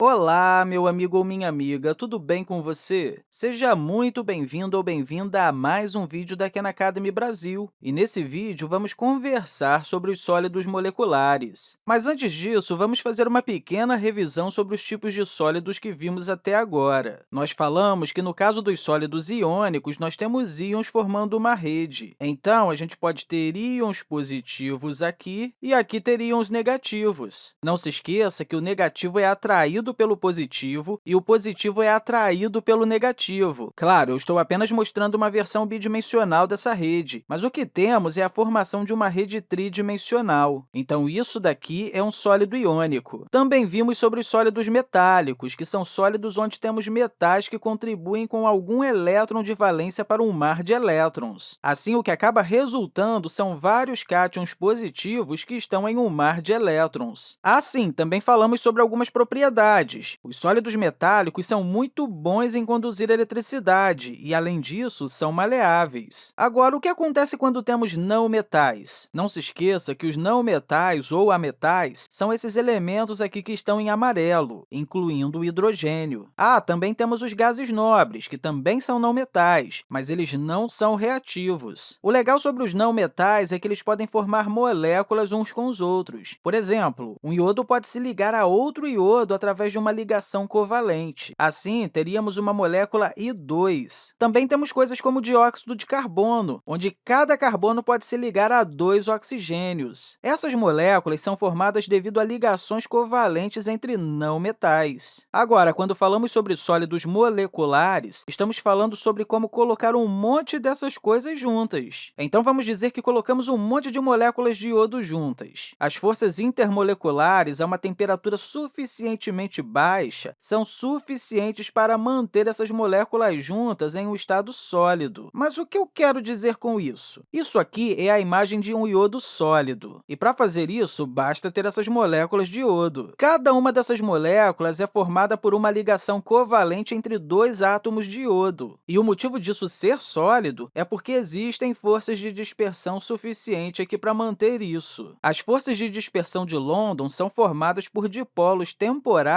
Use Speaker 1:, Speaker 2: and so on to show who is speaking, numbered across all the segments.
Speaker 1: Olá, meu amigo ou minha amiga, tudo bem com você? Seja muito bem-vindo ou bem-vinda a mais um vídeo da Khan Academy Brasil. E nesse vídeo, vamos conversar sobre os sólidos moleculares. Mas antes disso, vamos fazer uma pequena revisão sobre os tipos de sólidos que vimos até agora. Nós falamos que, no caso dos sólidos iônicos, nós temos íons formando uma rede. Então, a gente pode ter íons positivos aqui e aqui ter íons negativos. Não se esqueça que o negativo é atraído atraído pelo positivo e o positivo é atraído pelo negativo. Claro, eu estou apenas mostrando uma versão bidimensional dessa rede, mas o que temos é a formação de uma rede tridimensional. Então, isso daqui é um sólido iônico. Também vimos sobre os sólidos metálicos, que são sólidos onde temos metais que contribuem com algum elétron de valência para um mar de elétrons. Assim, o que acaba resultando são vários cátions positivos que estão em um mar de elétrons. Assim, também falamos sobre algumas propriedades propriedades. Os sólidos metálicos são muito bons em conduzir eletricidade e, além disso, são maleáveis. Agora, o que acontece quando temos não-metais? Não se esqueça que os não-metais ou ametais são esses elementos aqui que estão em amarelo, incluindo o hidrogênio. Ah, também temos os gases nobres, que também são não-metais, mas eles não são reativos. O legal sobre os não-metais é que eles podem formar moléculas uns com os outros. Por exemplo, um iodo pode se ligar a outro iodo através através de uma ligação covalente. Assim, teríamos uma molécula I2. Também temos coisas como o dióxido de carbono, onde cada carbono pode se ligar a dois oxigênios. Essas moléculas são formadas devido a ligações covalentes entre não-metais. Agora, quando falamos sobre sólidos moleculares, estamos falando sobre como colocar um monte dessas coisas juntas. Então, vamos dizer que colocamos um monte de moléculas de iodo juntas. As forças intermoleculares a uma temperatura suficientemente baixa são suficientes para manter essas moléculas juntas em um estado sólido. Mas o que eu quero dizer com isso? Isso aqui é a imagem de um iodo sólido, e para fazer isso, basta ter essas moléculas de iodo. Cada uma dessas moléculas é formada por uma ligação covalente entre dois átomos de iodo, e o motivo disso ser sólido é porque existem forças de dispersão suficiente aqui para manter isso. As forças de dispersão de London são formadas por dipolos temporários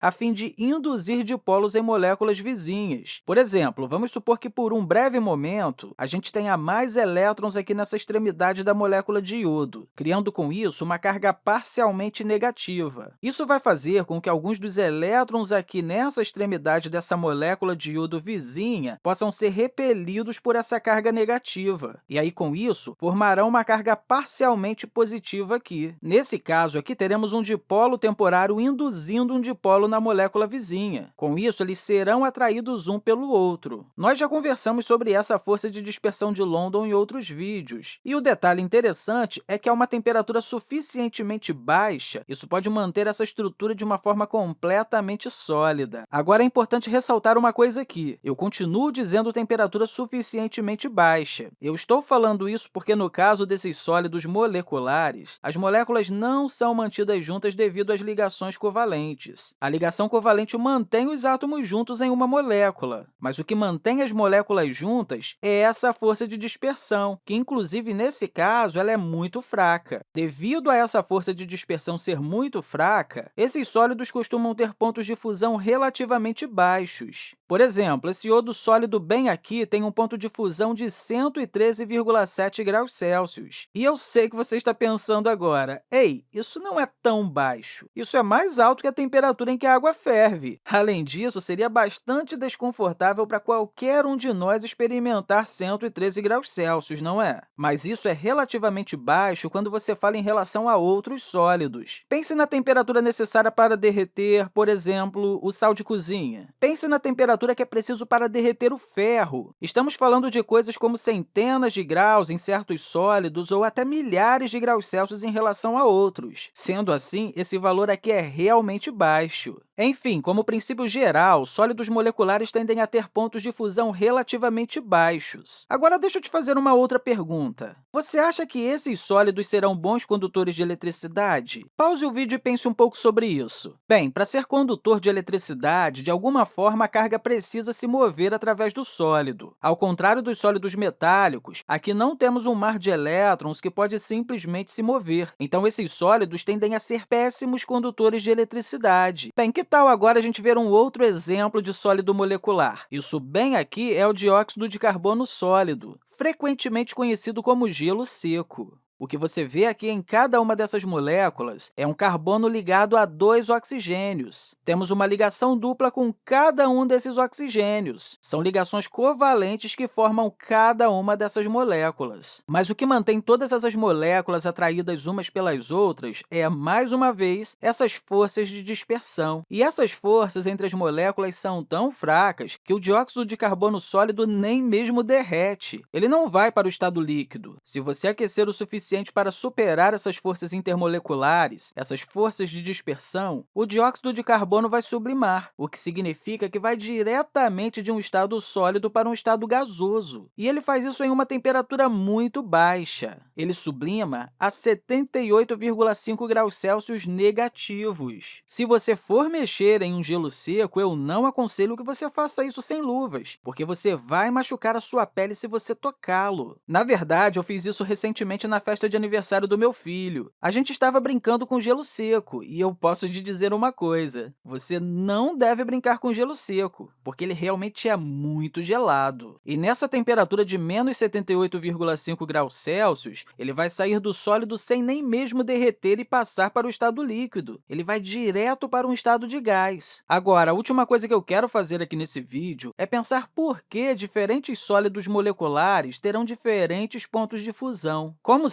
Speaker 1: a fim de induzir dipolos em moléculas vizinhas. Por exemplo, vamos supor que, por um breve momento, a gente tenha mais elétrons aqui nessa extremidade da molécula de iodo, criando, com isso, uma carga parcialmente negativa. Isso vai fazer com que alguns dos elétrons aqui nessa extremidade dessa molécula de iodo vizinha possam ser repelidos por essa carga negativa. E aí, com isso, formarão uma carga parcialmente positiva aqui. Nesse caso aqui, teremos um dipolo temporário induzindo um dipolo na molécula vizinha. Com isso, eles serão atraídos um pelo outro. Nós já conversamos sobre essa força de dispersão de London em outros vídeos. E o detalhe interessante é que, a uma temperatura suficientemente baixa, isso pode manter essa estrutura de uma forma completamente sólida. Agora, é importante ressaltar uma coisa aqui. Eu continuo dizendo temperatura suficientemente baixa. Eu estou falando isso porque, no caso desses sólidos moleculares, as moléculas não são mantidas juntas devido às ligações covalentes. A ligação covalente mantém os átomos juntos em uma molécula, mas o que mantém as moléculas juntas é essa força de dispersão, que, inclusive, nesse caso, ela é muito fraca. Devido a essa força de dispersão ser muito fraca, esses sólidos costumam ter pontos de fusão relativamente baixos. Por exemplo, esse iodo sólido bem aqui tem um ponto de fusão de 113,7 graus Celsius. E eu sei que você está pensando agora, ei, isso não é tão baixo. Isso é mais alto que a temperatura em que a água ferve. Além disso, seria bastante desconfortável para qualquer um de nós experimentar 113 graus Celsius, não é? Mas isso é relativamente baixo quando você fala em relação a outros sólidos. Pense na temperatura necessária para derreter, por exemplo, o sal de cozinha. Pense na temperatura que é preciso para derreter o ferro. Estamos falando de coisas como centenas de graus em certos sólidos ou até milhares de graus Celsius em relação a outros. Sendo assim, esse valor aqui é realmente baixo. Enfim, como princípio geral, sólidos moleculares tendem a ter pontos de fusão relativamente baixos. Agora, deixa eu te fazer uma outra pergunta. Você acha que esses sólidos serão bons condutores de eletricidade? Pause o vídeo e pense um pouco sobre isso. Bem, para ser condutor de eletricidade, de alguma forma a carga precisa se mover através do sólido. Ao contrário dos sólidos metálicos, aqui não temos um mar de elétrons que pode simplesmente se mover. Então, esses sólidos tendem a ser péssimos condutores de eletricidade. Bem, que tal agora a gente ver um outro exemplo de sólido molecular? Isso bem aqui é o dióxido de carbono sólido, frequentemente conhecido como gelo seco. O que você vê aqui em cada uma dessas moléculas é um carbono ligado a dois oxigênios. Temos uma ligação dupla com cada um desses oxigênios. São ligações covalentes que formam cada uma dessas moléculas. Mas o que mantém todas essas moléculas atraídas umas pelas outras é, mais uma vez, essas forças de dispersão. E essas forças entre as moléculas são tão fracas que o dióxido de carbono sólido nem mesmo derrete. Ele não vai para o estado líquido. Se você aquecer o suficiente suficiente para superar essas forças intermoleculares, essas forças de dispersão, o dióxido de carbono vai sublimar, o que significa que vai diretamente de um estado sólido para um estado gasoso. E ele faz isso em uma temperatura muito baixa. Ele sublima a 78,5 graus Celsius negativos. Se você for mexer em um gelo seco, eu não aconselho que você faça isso sem luvas, porque você vai machucar a sua pele se você tocá-lo. Na verdade, eu fiz isso recentemente na festa festa de aniversário do meu filho. A gente estava brincando com gelo seco, e eu posso te dizer uma coisa, você não deve brincar com gelo seco, porque ele realmente é muito gelado. E nessa temperatura de menos 78,5 graus Celsius, ele vai sair do sólido sem nem mesmo derreter e passar para o estado líquido. Ele vai direto para um estado de gás. Agora, a última coisa que eu quero fazer aqui nesse vídeo é pensar por que diferentes sólidos moleculares terão diferentes pontos de fusão. Como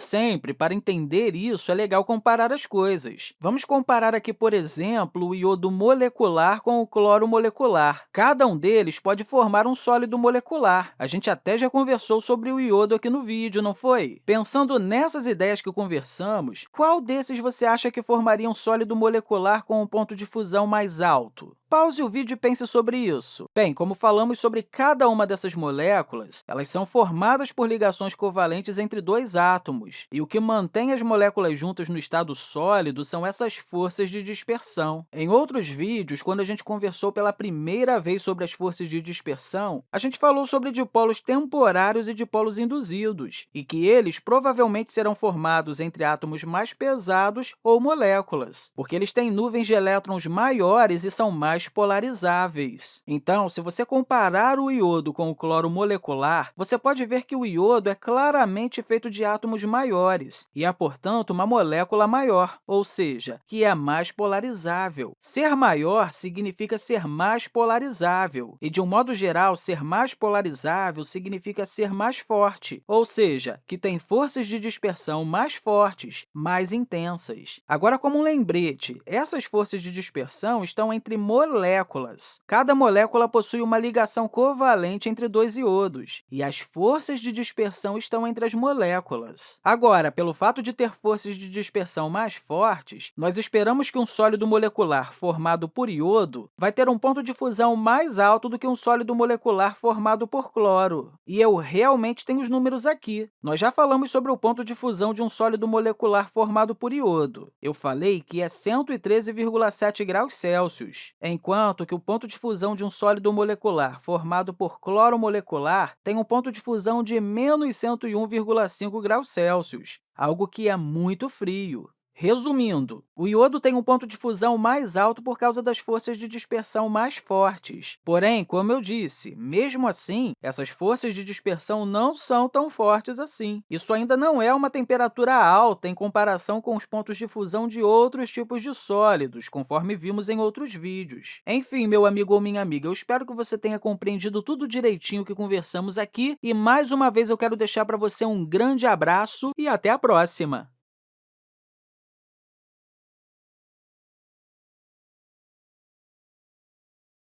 Speaker 1: para entender isso, é legal comparar as coisas. Vamos comparar aqui, por exemplo, o iodo molecular com o cloro molecular. Cada um deles pode formar um sólido molecular. A gente até já conversou sobre o iodo aqui no vídeo, não foi? Pensando nessas ideias que conversamos, qual desses você acha que formaria um sólido molecular com um ponto de fusão mais alto? Pause o vídeo e pense sobre isso. Bem, como falamos sobre cada uma dessas moléculas, elas são formadas por ligações covalentes entre dois átomos, e o que mantém as moléculas juntas no estado sólido são essas forças de dispersão. Em outros vídeos, quando a gente conversou pela primeira vez sobre as forças de dispersão, a gente falou sobre dipolos temporários e dipolos induzidos, e que eles provavelmente serão formados entre átomos mais pesados ou moléculas, porque eles têm nuvens de elétrons maiores e são mais polarizáveis. Então, se você comparar o iodo com o cloro molecular, você pode ver que o iodo é claramente feito de átomos maiores e é, portanto, uma molécula maior, ou seja, que é mais polarizável. Ser maior significa ser mais polarizável, e, de um modo geral, ser mais polarizável significa ser mais forte, ou seja, que tem forças de dispersão mais fortes, mais intensas. Agora, como um lembrete, essas forças de dispersão estão entre moléculas. Cada molécula possui uma ligação covalente entre dois iodos, e as forças de dispersão estão entre as moléculas. Agora, pelo fato de ter forças de dispersão mais fortes, nós esperamos que um sólido molecular formado por iodo vai ter um ponto de fusão mais alto do que um sólido molecular formado por cloro. E eu realmente tenho os números aqui. Nós já falamos sobre o ponto de fusão de um sólido molecular formado por iodo. Eu falei que é 113,7 graus Celsius enquanto que o ponto de fusão de um sólido molecular formado por cloro molecular tem um ponto de fusão de menos 101,5 graus Celsius, algo que é muito frio. Resumindo, o iodo tem um ponto de fusão mais alto por causa das forças de dispersão mais fortes. Porém, como eu disse, mesmo assim, essas forças de dispersão não são tão fortes assim. Isso ainda não é uma temperatura alta em comparação com os pontos de fusão de outros tipos de sólidos, conforme vimos em outros vídeos. Enfim, meu amigo ou minha amiga, eu espero que você tenha compreendido tudo direitinho que conversamos aqui e, mais uma vez, eu quero deixar para você um grande abraço e até a próxima!